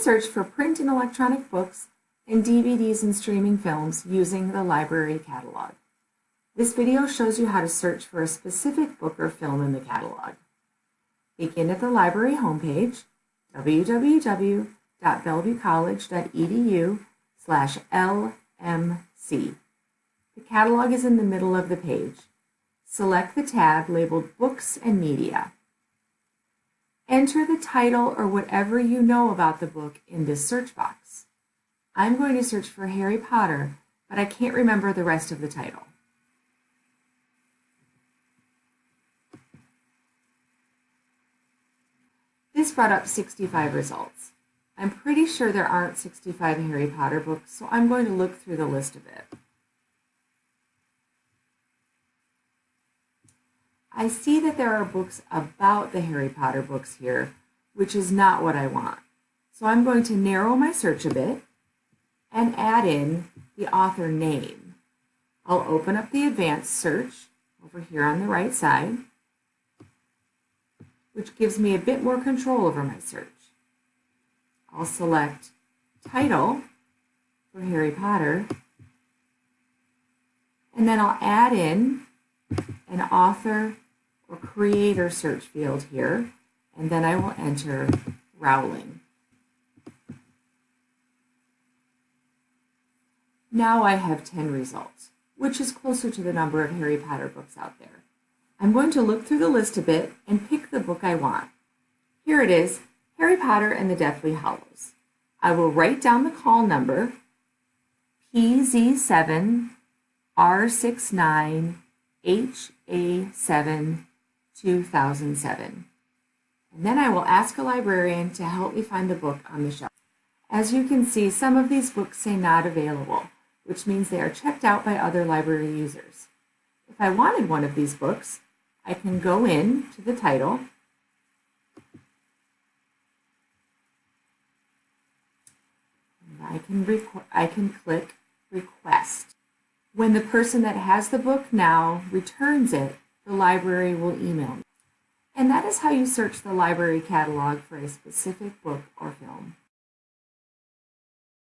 search for print and electronic books and DVDs and streaming films using the library catalog. This video shows you how to search for a specific book or film in the catalog. Begin at the library homepage, www.bellevuecollege.edu slash LMC. The catalog is in the middle of the page. Select the tab labeled Books and Media. Enter the title or whatever you know about the book in this search box. I'm going to search for Harry Potter, but I can't remember the rest of the title. This brought up 65 results. I'm pretty sure there aren't 65 Harry Potter books, so I'm going to look through the list of it. I see that there are books about the Harry Potter books here, which is not what I want. So I'm going to narrow my search a bit and add in the author name. I'll open up the advanced search over here on the right side which gives me a bit more control over my search. I'll select title for Harry Potter, and then I'll add in an author or creator search field here, and then I will enter Rowling. Now I have 10 results, which is closer to the number of Harry Potter books out there. I'm going to look through the list a bit and pick the book I want. Here it is, Harry Potter and the Deathly Hallows. I will write down the call number, PZ7R69HA7 2007. And then I will ask a librarian to help me find the book on the shelf. As you can see, some of these books say not available, which means they are checked out by other library users. If I wanted one of these books, I can go in to the title I can, I can click request. When the person that has the book now returns it, the library will email me. And that is how you search the library catalog for a specific book or film.